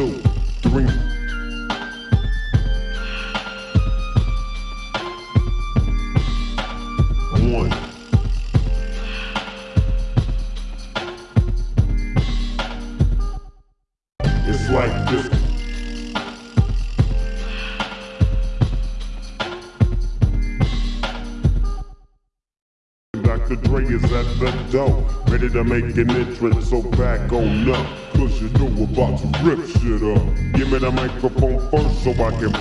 two, three. It's like this. Dr. Dre is at the door, ready to make an entrance, so back on up, cause you know we're about to rip shit up. Give me the microphone first so I can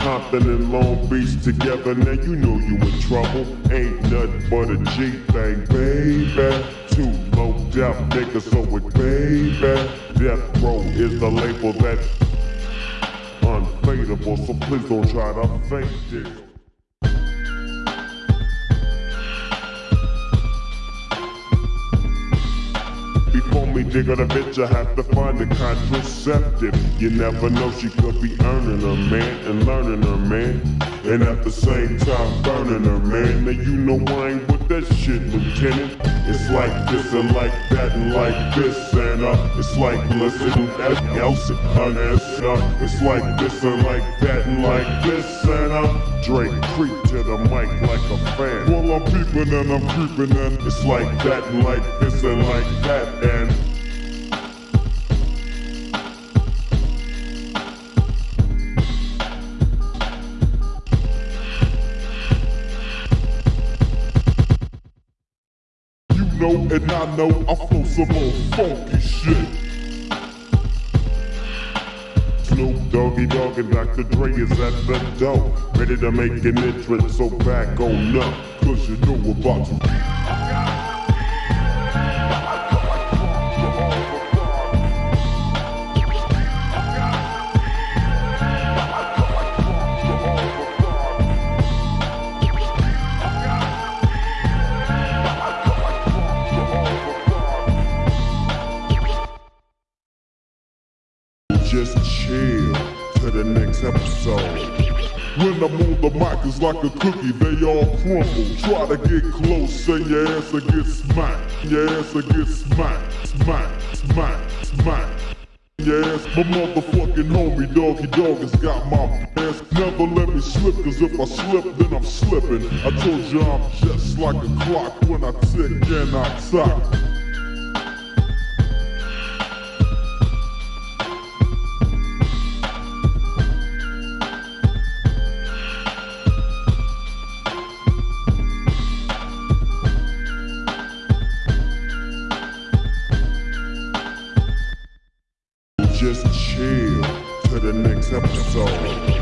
Compton and Long Beach together, now you know you in trouble. Ain't nothing but a G thing, baby. Two low death niggas, so it, baby. Death Row is the label that's unfadable, so please don't try to fake it. Before me jiggle the bitch, I have to find a contraceptive. You never know, she could be earning her man and learning her man. And at the same time, burning her man. Now you know I ain't with that shit, Lieutenant. It's like this and like that and like this and uh, it's like listen that else and uh, it's like this and like that and like this and uh, Dre creep to the mic like a fan. Well, I'm peeping and I'm creeping and it's like that and like this and like that and. Know and I know I flow some old funky shit. Snoop Doggy Dogg and Dr. Dre is at the door, ready to make an entrance, so back on up, cause you know we're about to. Just chill to the next episode. When I'm on the mic, it's like a cookie, they all crumble. Try to get close and your ass will get smacked. Your ass will get smacked, smacked, smacked, smacked. Ass, my motherfucking homie, Doggy Dogg has got my ass. Never let me slip, cause if I slip, then I'm slipping. I told you I'm just like a clock when I tick and I talk. Just chill to the next episode.